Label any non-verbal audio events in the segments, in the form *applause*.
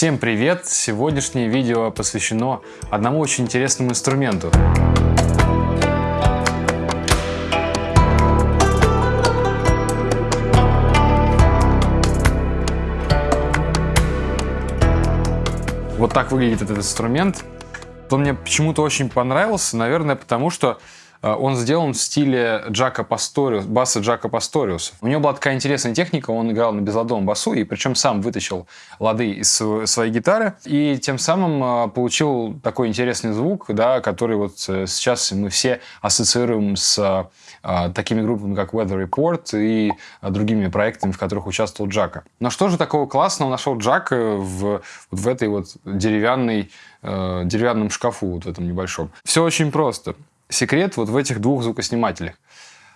Всем привет! Сегодняшнее видео посвящено одному очень интересному инструменту. Вот так выглядит этот инструмент. Он мне почему-то очень понравился, наверное, потому что он сделан в стиле Джака Пасториус, баса Джака Пасториуса. У него была такая интересная техника, он играл на безладовом басу, и причем сам вытащил лады из своей гитары, и тем самым э, получил такой интересный звук, да, который вот э, сейчас мы все ассоциируем с такими группами, как Weather Report и другими проектами, в которых участвовал Джака. Но что же такого классного нашел Джак в, в этой вот деревянной, деревянном шкафу, вот в этом небольшом? Все очень просто секрет вот в этих двух звукоснимателях.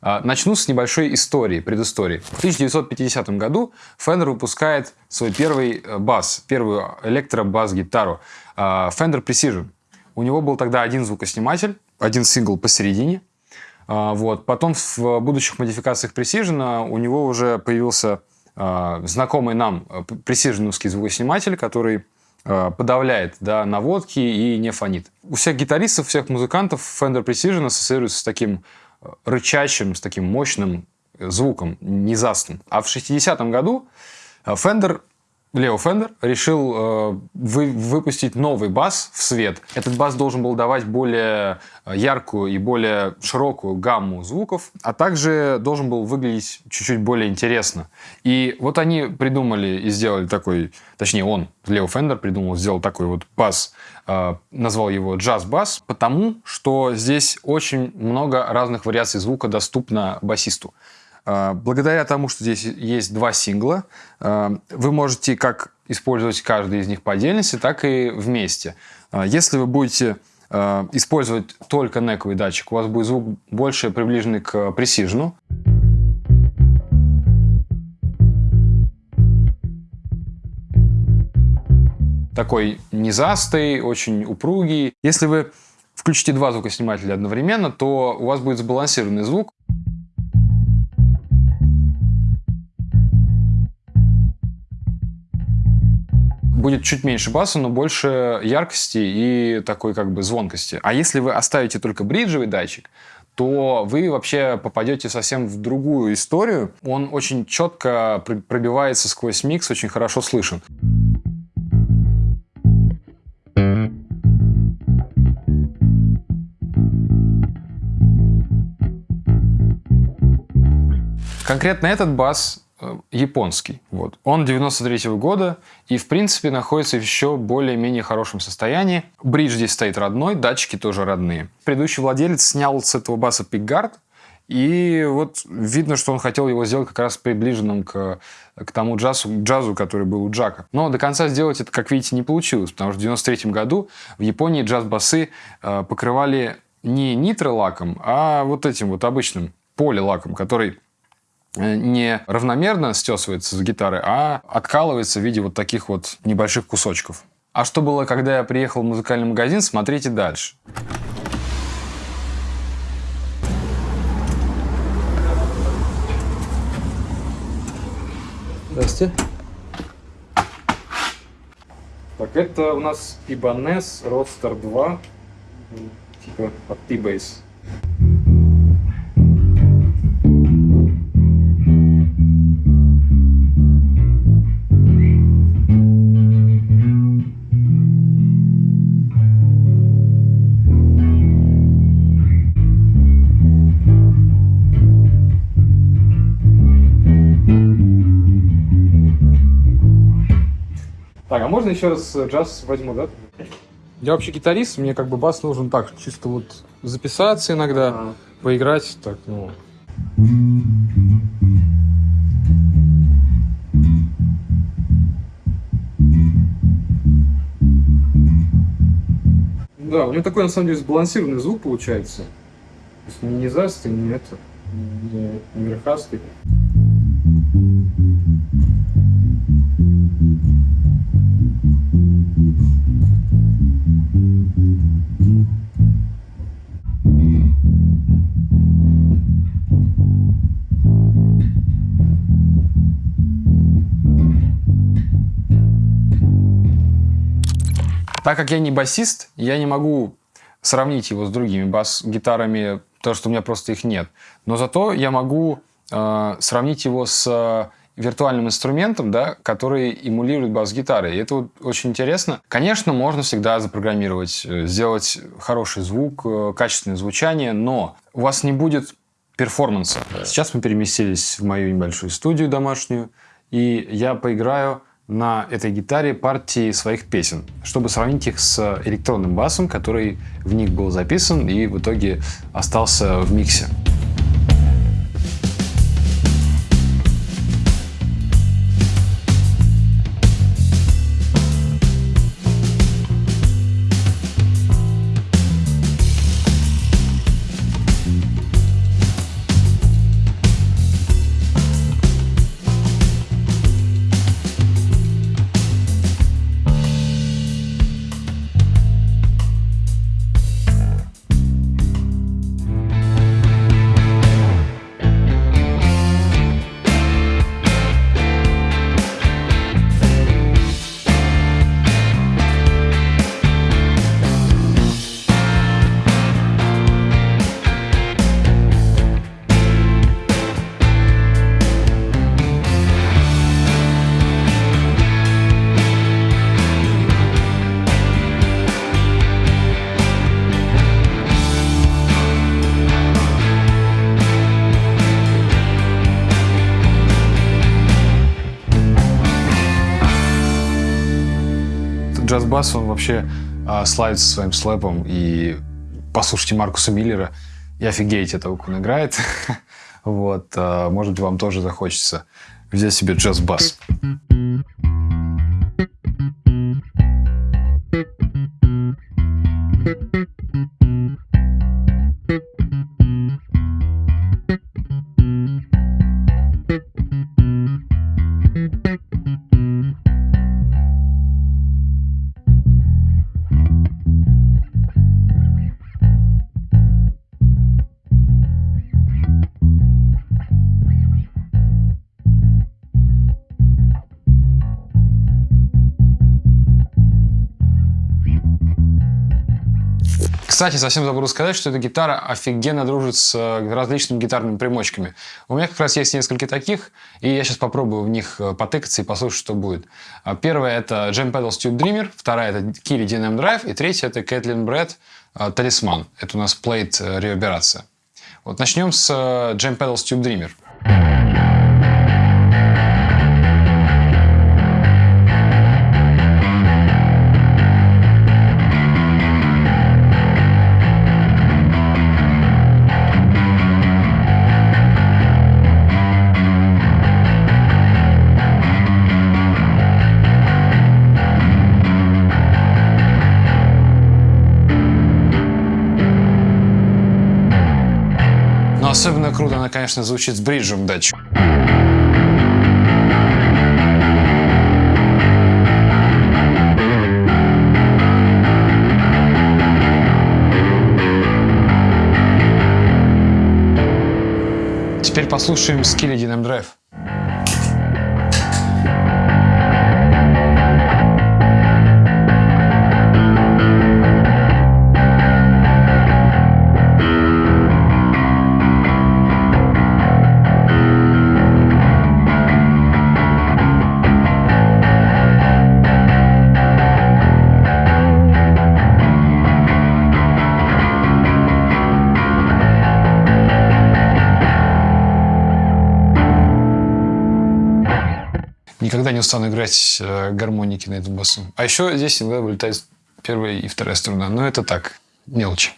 А, начну с небольшой истории, предыстории. В 1950 году Fender выпускает свой первый э, бас, первую электробас-гитару а, Fender Precision. У него был тогда один звукосниматель, один сингл посередине. А, вот. Потом в будущих модификациях Precision у него уже появился знакомый нам э, Precision звукосниматель, который Э, подавляет да, наводки и не фонит. У всех гитаристов, у всех музыкантов Fender Precision ассоциируется с таким э, рычащим, с таким мощным звуком, низастым. А в 60-м году э, Fender Лео Фендер решил э, вы, выпустить новый бас в свет. Этот бас должен был давать более яркую и более широкую гамму звуков, а также должен был выглядеть чуть-чуть более интересно. И вот они придумали и сделали такой, точнее он, Лео Фендер придумал, сделал такой вот бас, э, назвал его джаз-бас, потому что здесь очень много разных вариаций звука доступно басисту. А, благодаря тому, что здесь есть два сингла, а, вы можете как использовать каждый из них по отдельности, так и вместе. А, если вы будете использовать только нековый датчик, у вас будет звук больше приближенный к пресижну. Такой низастый, очень упругий. Если вы включите два звукоснимателя одновременно, то у вас будет сбалансированный звук. Будет чуть меньше баса, но больше яркости и такой как бы звонкости. А если вы оставите только бриджевый датчик, то вы вообще попадете совсем в другую историю. Он очень четко пробивается сквозь микс, очень хорошо слышен. Конкретно этот бас японский. Вот. Он 93 -го года и, в принципе, находится в еще более-менее хорошем состоянии. Бридж здесь стоит родной, датчики тоже родные. Предыдущий владелец снял с этого баса пикгард, и вот видно, что он хотел его сделать как раз приближенным к, к тому джазу, джазу, который был у Джака. Но до конца сделать это, как видите, не получилось, потому что в 93 году в Японии джаз-басы э, покрывали не нитролаком, а вот этим вот обычным полилаком, который Э, не равномерно стесывается с гитары, а откалывается в виде вот таких вот небольших кусочков. А что было, когда я приехал в музыкальный магазин, смотрите дальше. Здрасте. Так, это у нас Ibanez Roadster 2, типа от T-Base. Можно еще раз джаз возьму, да? Я вообще гитарист, мне как бы бас нужен так, чисто вот записаться иногда, а поиграть, так, ну... Да, у него такой, на самом деле, сбалансированный звук получается. То есть не низастый, не это, не верхастый. Так как я не басист, я не могу сравнить его с другими бас-гитарами, потому что у меня просто их нет. Но зато я могу э, сравнить его с виртуальным инструментом, да, который эмулирует бас-гитары. И это вот очень интересно. Конечно, можно всегда запрограммировать, э, сделать хороший звук, э, качественное звучание, но у вас не будет перформанса. Сейчас мы переместились в мою небольшую студию домашнюю, и я поиграю на этой гитаре партии своих песен, чтобы сравнить их с электронным басом, который в них был записан и в итоге остался в миксе. Джаз-бас, он вообще а, славится своим слэпом. И послушайте Маркуса Миллера и офигеете это, как он играет. *laughs* вот, а, может быть, вам тоже захочется взять себе джаз-бас. Кстати, совсем забыл сказать, что эта гитара офигенно дружит с э, различными гитарными примочками. У меня как раз есть несколько таких, и я сейчас попробую в них э, потыкаться и послушать, что будет. А Первая это Jam Pedals Tube Dreamer, вторая это Kiri DNM Drive, и третья это Кэтлин Брэд Талисман. Это у нас плейт э, реверберация. Вот начнем с Jam Pedals Tube Dreamer. Круто она, конечно, звучит с бриджем датчик. Теперь послушаем Skilly Dynam Drive. Никогда не устану играть э, гармоники на этом басу. А еще здесь иногда вылетает первая и вторая струна. Но это так, мелочи.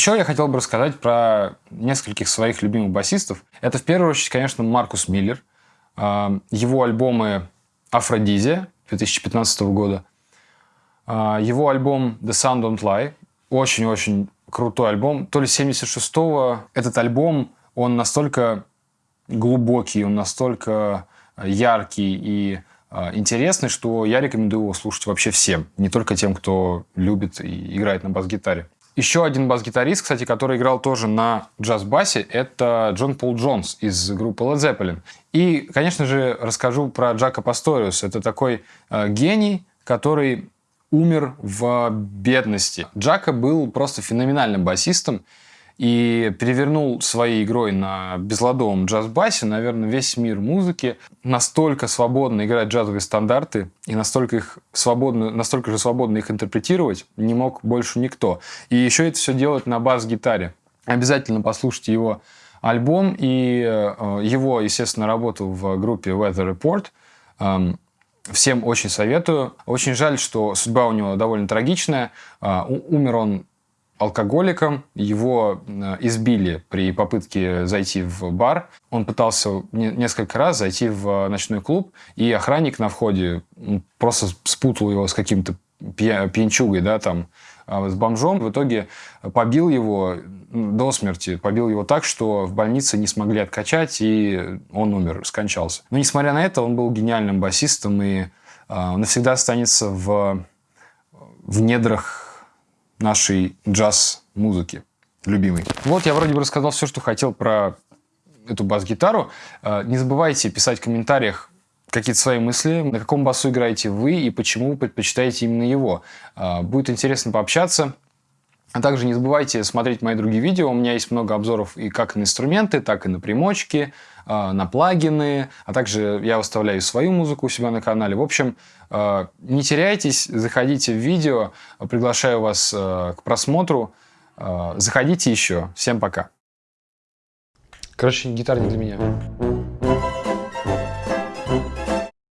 Еще я хотел бы рассказать про нескольких своих любимых басистов. Это в первую очередь, конечно, Маркус Миллер. А, его альбомы «Афродизия» 2015 года. А, его альбом «The Sound Don't Lie». Очень-очень крутой альбом. То ли 76-го. Этот альбом, он настолько глубокий, он настолько яркий и а, интересный, что я рекомендую его слушать вообще всем, не только тем, кто любит и играет на бас-гитаре. Еще один бас-гитарист, кстати, который играл тоже на джаз-басе, это Джон Пол Джонс из группы Led Zeppelin. И, конечно же, расскажу про Джака Пасториус. Это такой э, гений, который умер в бедности. Джака был просто феноменальным басистом и перевернул своей игрой на безладовом джаз-басе, наверное, весь мир музыки. Настолько свободно играть джазовые стандарты и настолько, их свободно, настолько же свободно их интерпретировать не мог больше никто. И еще это все делать на бас-гитаре. Обязательно послушайте его альбом и э, его, естественно, работу в группе Weather Report. Эм, всем очень советую. Очень жаль, что судьба у него довольно трагичная. Э, умер он алкоголиком, его э, избили при попытке зайти в бар. Он пытался несколько раз зайти в ночной клуб, и охранник на входе просто спутал его с каким-то пьянчугой, да, там, а, с бомжом. В итоге побил его до смерти, побил его так, что в больнице не смогли откачать, и он умер, скончался. Но, несмотря на это, он был гениальным басистом, и а, навсегда останется в, в недрах нашей джаз-музыки любимой. Вот я вроде бы рассказал все, что хотел про эту бас-гитару. Э, не забывайте писать в комментариях какие-то свои мысли, на каком басу играете вы и почему предпочитаете именно его. Э, будет интересно пообщаться. А также не забывайте смотреть мои другие видео. У меня есть много обзоров и как на инструменты, так и на примочки, а, на плагины. А также я выставляю свою музыку у себя на канале. В общем, а, не теряйтесь, заходите в видео. Приглашаю вас а, к просмотру. Заходите еще. Всем пока. Короче, гитара не для меня.